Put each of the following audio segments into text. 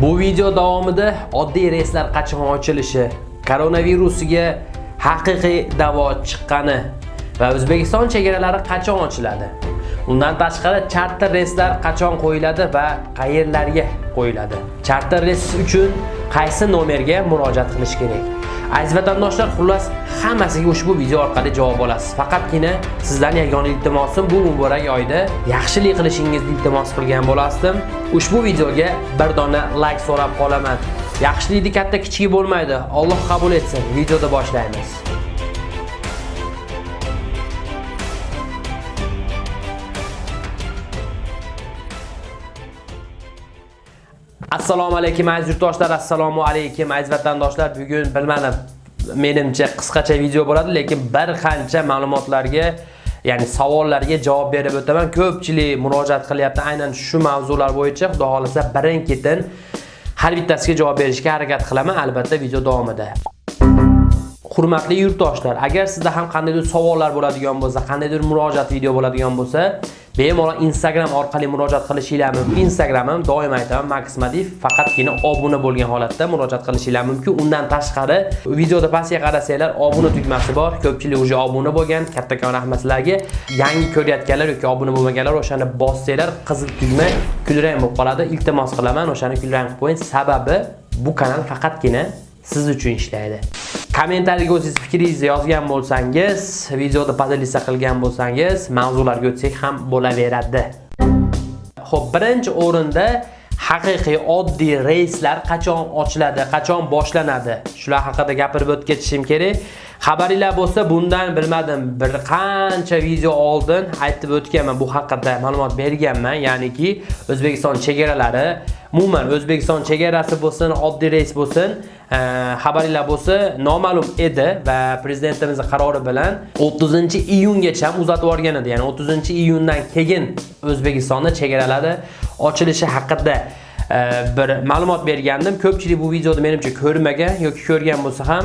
Bu video davomida oddiy reyslar qachon ochilishi, koronavirusiga haqiqiy davo chiqqani va O'zbekiston chegaralari qachon ochiladi. Undan tashqari charter reyslar qachon qo'yiladi va qayerlarga qo'yiladi. Charter reys uchun qaysi nomerga murojaat qilish kerak? Aziz vatandoshlar, xullas hammasiga ushbu video orqali javob olasiz. Faqatgina sizdan yagona iltimosim bu muborak oyda yaxshilik qilishingizni iltimos qilgan bo'lasdim. Ushbu videoga bir dona like so'rab qolaman. Yaxshilikni katta kichigi bo'lmaydi. Alloh qabul etsin. Videoda boshlaymiz. Assalomu alaykum aziz yurtdoshlar, assalomu alaykum aziz vatandoshlar. Bugun bilmadim, menimcha qisqacha video bo'ladi, lekin bir qancha ma'lumotlarga, ya'ni savollarga javob berib o'taman. Ko'pchilik murojaat qilyapti aynan shu mavzular bo'yicha. Xudo xolasa birin-ketin har bittasiga javob berishga harakat qilaman, albatta video davomida. Hurmatli yurtdoshlar, agar sizda ham qandaydir savollar bo'ladigan bo'lsa, qandaydir murojaat video bo'ladigan bo'lsa, bemalol Instagram orqali murojaat qilishinglar mumkin. Instagramim doim aytaman Maxmadif faqatgina obuna bo'lgan holatda murojaat qilishinglar mumkin. Undan tashqari videoda pastga qarasanglar obuna tugmasi bor. Ko'pchilik уже obuna bo'lgan. Kattakon rahmat sizlarga. Yangi ko'rayotganlar yoki obuna bo'lmaganlar o'shani bossanglar qizil tugma kulrang bo'lib qoladi. Iltimos qilaman o'shani kulrang qilib qo'ying. Sababi bu kanal faqatgina siz uchun ishlaydi. Kommentariyaga o'zingiz fikringizni yozgan bo'lsangiz, videoda podelitsiya qilgan bo'lsangiz, mavzularga o'tsak ham bo'laveradi. Xo'p, birinchi o'rinda haqiqiy oddiy reyslar qachon ochiladi, qachon boshlanadi? Shular haqida gapirib o'tib ketishim kerak. Xabaringlar bo'lsa, bundan bilmadim, bir qancha video oldin aytib o'tganman, bu haqida ma'lumot berganman, ya'niki O'zbekiston chegaralari, umuman O'zbekiston chegarasi bo'lsin, oddiy reys bo'lsin, e, xabaringlar bo'lsa noma'lum edi va prezidentimiz qarori bilan 30-iyungacha uzatib yuborgan edi. Ya'ni 30-iyundan keyin O'zbekistonda chegaralari ochilishi haqida e, bir ma'lumot bergandim. Ko'pchilik bu videoni menimcha ko'rmagan yoki ko'rgan bo'lsa ham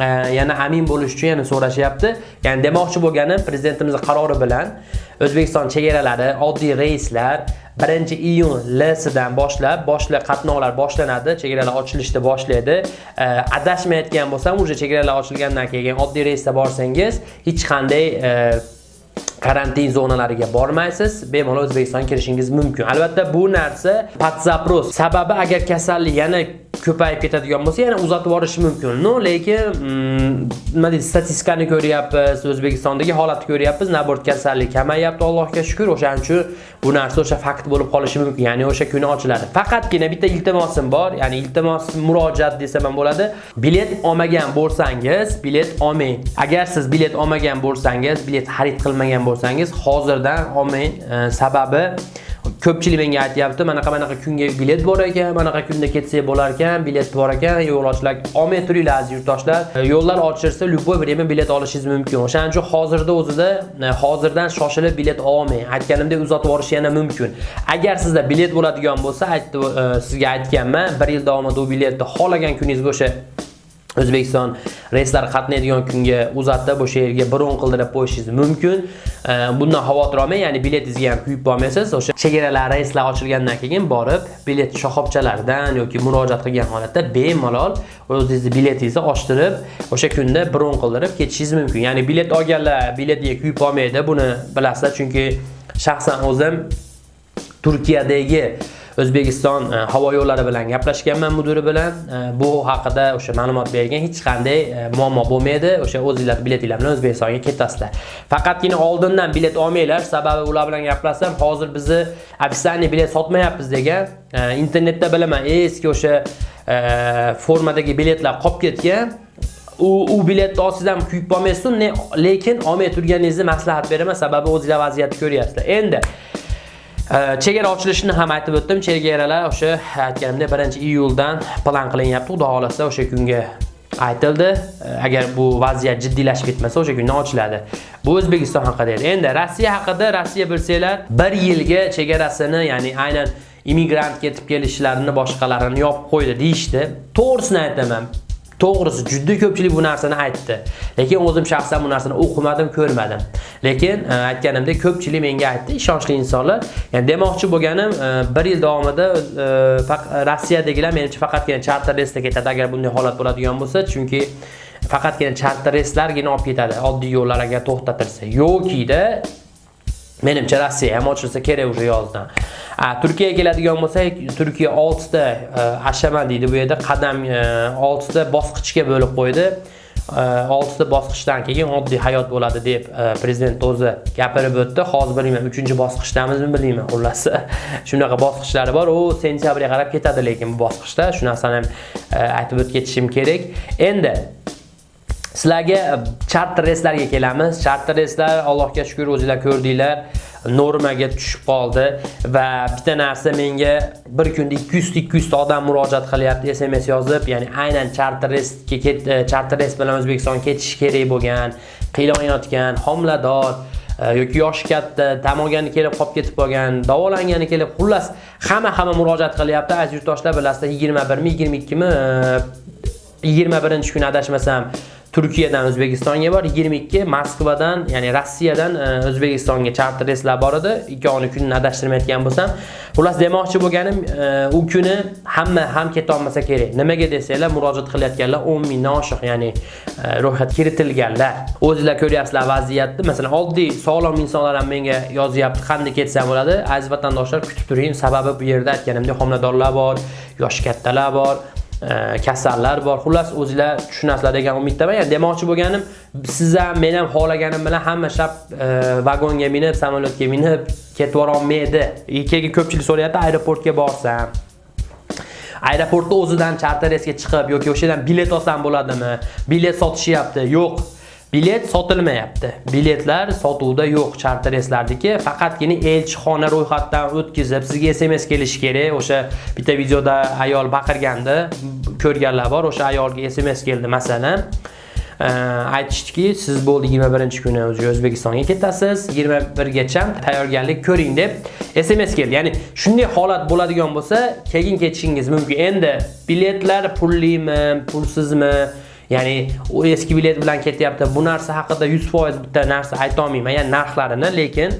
yana amin bo'lish uchun yana so'rashyapti. Ya'ni demoqchi bo'lganim prezidentimiz qarori bilan O'zbekiston chegaralari oddiy reyslar 1-iyun lsidan boshlab boshli qatnovlar boshlanadi, chegaralar ochilishni boshlaydi. Adashmayotgan bo'lsam, уже chegaralar ochilgandan keyin oddiy reysda borsangiz, hech qanday e, karantin zonalariga bormaysiz, bemalol O'zbekistonga kirishingiz mumkin. Albatta bu narsa patzapros. Sababi agar kasallik yana ko'payib ketadigan bo'lsa, yana uzatib yuborishi mumkin. No, lekin mm, nima deydi, statistikani ko'ryapmiz, O'zbekistondagi holatni ko'ryapmiz, nabort kasallik kamayyapti, Allohga shukr. O'shaning uchun bu narsa o'sha fakt bo'lib qolishi mumkin. Ya'ni o'sha kuni ochiladi. Faqatgina bitta iltimosim bor, ya'ni iltimos murojaat desam ham bo'ladi. Bilet olmagan bo'lsangiz, bilet olmang. Agar siz bilet olmagan bo'lsangiz, bilet xarid qilmagan bo'lsangiz, hozirdan olmang. Sababi ko'pchilik menga aytyapti, mana qanaqa kunga bilet bor ekan, mana kunda ketsak bo'lar ekan, bilet bor ekan, yo'lovchilar. Olmay turinglar aziz yurtdoshlar. Yo'llar ochilsa, любой время bilet olishingiz mumkin. O'shaning uchun hozirda o'zida e, hozirdan shoshilib bilet olmang. Aytganimdek uzatib yuborish yana mumkin. Agar sizda bilet bo'ladigan bo'lsa, aytdi e, sizga aytganman, 1 yil davomida u biletni xohlagan kuningizga o'sha O'zbekiston reyslar qatnaydigan kunga uzatib o'sha yerga bron qildirib qo'yishingiz mumkin. Bundan xavotir olmang, ya'ni biletingizga ham kuyib qolmaysiz. O'sha chegaralar reyslar ochilgandan keyin borib, bilet shoxobchalaridan yoki murojaat qilgan holatda bemalol o'zingizni biletingizni ochtirib, o'sha kunda bron qildirib ketishingiz mumkin. Ya'ni bilet olganlar biletiga kuyib olmaydi, buni bilasizlar, chunki shaxsan o'zim Turkiyadagi O'zbekiston e, havo yo'llari bilan gaplashganman mudiri bilan. E, bu haqida o'sha ma'lumot bergan, hech qanday e, muammo bo'lmaydi. O'sha o'zingizlar biletinglar bilan O'zbekistonga ketasizlar. Faqatgina oldindan bilet olmanglar, sababi ular bilan gaplashsam, hozir bizni ofitsialniy bilet sotmayapmiz degan. Internetda bilaman, eski o'sha formadagi biletlar qolib ketgan. u u biletni olsangiz ham kuyib qolmaysiz, lekin olmay turganingizni maslahat beraman, sababi o'zingizlar vaziyatni ko'ryapsizlar. Endi Э, chegara ochilishini ham aytib o'tdim. Chegaralar o'sha aytganimdek 1-iyuldan plan qilinyapti. Xudo xolasa o'sha kunga aytildi. Э, agar bu vaziyat jiddiylashib ketmasa, o'sha kundan ochiladi. Bu O'zbekiston haqida edi. Endi Rossiya haqida Rossiya bilsanglar, 1 yilga chegarasini, ya'ni aynan immigrant ketib kelishlarini boshqalarini yopib qo'ydi deyishdi. To'g'risini aytaman. To'g'risi juda ko'pchilik bu narsani aytdi. Lekin o'zim shaxsan bu narsani o'qimadim ko'rmadim. Lekin aytganimda aytganimdek ko'pchilik menga aytdi ishonchli insonlar. Ya'ni demoqchi bo'lganim e, bir yil davomida e, rossiyadagilar menimcha faqatgina charter reysda ketadi. Agar bunday holat bo'ladigan bo'lsa chunki faqatgina charter reyslargina olib ketadi oddiy yo'llar agar to'xtatilsa. Yokida menimcha rossiya ham ochilsa kerak уже yozdan. Turkiyaga keladigan bo'lsak turkiya oltita e, ashaman deydi bu yerda qadam e, oltita bosqichga bo'lib qo'ydi. E, oltita bosqichdan keyin oddiy hayot bo'ladi deb prezident o'zi gapirib o'tdi. Hozir bilmayman uchinchi bosqichdamizmi bilmayman xullas. Shunaqa bosqichlari bor. U sentyabrga qarab ketadi lekin bu bosqichda shu narsani ham aytib o'tib ketishim kerak. Endi Sizlarga charter reyslarga kelamiz. Charter reyslar Allohga shukr o'zingizlar ko'rdinglar, normaga tushib qoldi va bitta narsa menga bir kunda 200 200 ta odam murojaat qilyapti, SMS yozib, ya'ni aynan charter reysga e, charter reys bilan o'zbekiston ketish kerak bo'lgan, qiynayotgan homilador e, yoki yoshi katta, tamogani kelib qolib ketib qolgan, davolangani kelib, xullas hamma hamma murojaat qilyapti. Aziz yurtdoshlar bilasizlar, 21 mi, 22 mi 21-kun adashmasam Turkiyadan O'zbekistonga bor, 22 Moskvadan, ya'ni Rossiyadan e, O'zbekistonga charter reyslar bor edi. ikkovini kunini adashtirmayotgan bo'lsam, xullas demoqchi bo'lganim, e, u kuni hamma ham keta olmasa kerak. Nimaga desanglar, murojaat qilayotganlar 10 mingdan oshiq, ya'ni e, ro'yxat kiritilganlar. O'zingizlar ko'ryapsizlar vaziyatni. Masalan, oddiy sog'lom insonlar ham menga yozyapti, qanday ketsam bo'ladi. Aziz vatandoshlar, kutib turing, sababi bu yerda aytganimdek homiladorlar bor, yosh kattalar bor. Kasallar bor. Xullas o'zingizlar tushunasizlar degan umiddaman. Ya'ni demoqchi bo'lganim, siz ham men ham xohlaganim bilan hamma shab e, vagonga minib, samolyotga minib ketib olmaydi. Keyin ko'pchilik so'rayapti, aeroportga borsam aeroportda o'zidan charter reysga chiqib yoki o'sha yerdan bilet olsam bo'ladimi? Bilet sotishyapti. Yo'q. Bilet sotilmayapti. Biletlar sotuvda yo'q charter reyslardagi, faqatgina elchixona ro'yxatdan o'tkazib, sizga SMS kelishi kerak. O'sha bitta videoda ayol baqirgandi, ko'rganlar bor. O'sha ayolga SMS keldi masalan. aytishdiki, siz bo'ldi 21-kuni O'zbekistonga ketasiz, 21gacha tayyorgarlik ko'ring deb SMS keldi. Ya'ni shunday holat bo'ladigan bo'lsa, keyin ketishingiz mumkin. Endi biletlar pullimi, pulsizmi Ya'ni u eski bilet bilan ketyapti. Bu narsa haqida 100% bitta narsa ayta olmayman, ya'ni narxlarini, lekin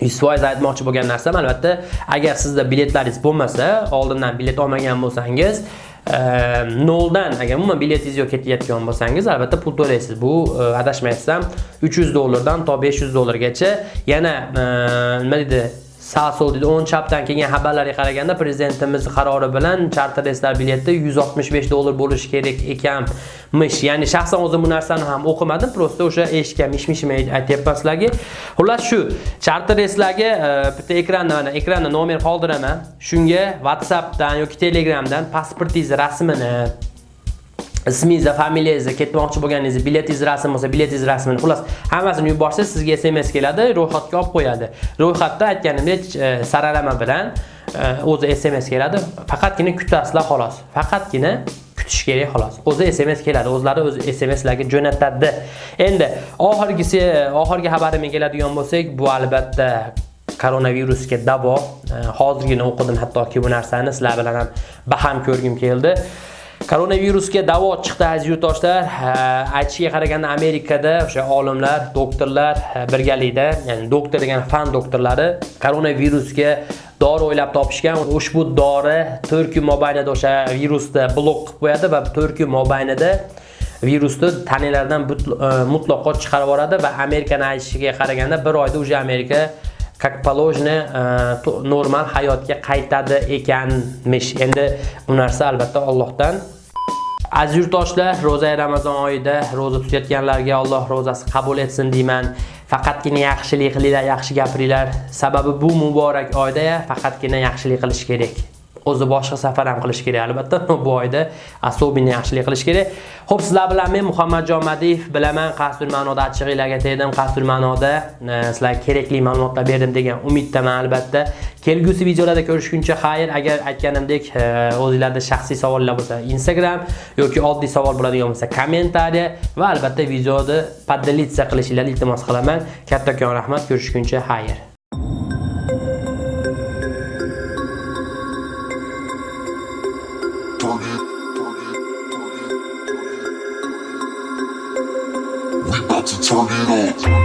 100% aytmoqchi bo'lgan narsam albatta agar sizda biletlaringiz bo'lmasa, oldindan bilet olmagan bo'lsangiz, ehm, noldan agar umuman biletingiz yo'q ketayotgan bo'lsangiz albatta pul to'laysiz. Bu e, 300 dollardan to 500 dollargacha yana ehm, nima deydi sağ sol deydi. Onun chapdan kelgan xabarlarga qaraganda prezidentimiz qarori bilan charter reyslar bileti 165 dollar bo'lishi kerak ekanmish. Ya'ni shaxsan o'zim bu narsani ham o'qimadim, prosta o'sha eshitgan mish-mishimni aytyapman sizlarga. Xullas shu charter reyslarga e, bitta ekranda mana ekranda nomer qoldiraman. Shunga WhatsAppdan yoki Telegramdan pasportingiz rasmini ismingizni, familiyangizni, ketmoqchi bo'lganingizni, biletingiz rasmi bo'lsa, biletingiz rasmini, xullas hammasini yuborsangiz, sizga SMS keladi, ro'yxatga olib qo'yadi. Ro'yxatda aytganimdek e, saralama bilan e, o'zi SMS keladi. Faqatgina kutasizlar xolos. Faqatgina kutish kerak xolos. O'zi SMS keladi, o'zlari o'z SMSlarga jo'natadi. Endi oxirgisi, e, oxirgi xabarimga keladigan bo'lsak, bu albatta koronavirusga davo. Hozirgina o'qidim hattoki bu narsani sizlar bilan ham baham ko'rgim keldi. Koronavirusga davo chiqdi aziz yurtdoshlar. Aytishiga qaraganda Amerikada o'sha olimlar, doktorlar birgalikda, ya'ni doktor degan fan doktorlari koronavirusga dori o'ylab topishgan. Ushbu dori 4 kun mobaynida o'sha virusni blok qilib qo'yadi va 4 kun mobaynida virusni tanalardan e, mutlaqo chiqarib yuboradi va Amerikani aytishiga qaraganda bir oyda уже Amerika как положено e, normal hayotga qaytadi ekanmish. Endi bu narsa albatta Allohdan Aziz yurtdoshlar, ro'za Ramazon oyida ro'za tutayotganlarga Alloh ro'zasi qabul etsin deyman. Faqatgina yaxshilik qilinglar, yaxshi gapiringlar. Sababi bu muborak oyda faqatgina yaxshilik qilish kerak. O'zi boshqa safar ham qilish kerak albatta. Bu oyda особенно yaxshilik qilish kerak. Xo'p, sizlar bilan men Muhammadjon Madiyev bilaman qaysidir ma'noda achchig'inglarga tegdim. Qaysidir ma'noda e, sizlarga kerakli ma'lumotlar berdim degan umiddaman albatta. Kelgusi videolarda ko'rishguncha xayr agar aytganimdek e, o'zinglarda o'zingizlarda shaxsiy savollar bo'lsa Instagram yoki oddiy savol bo'ladigan bo'lsa kommentariya va albatta videoni podelиться qilishinglarni iltimos qilaman. Kattakon rahmat ko'rishguncha xayr. home.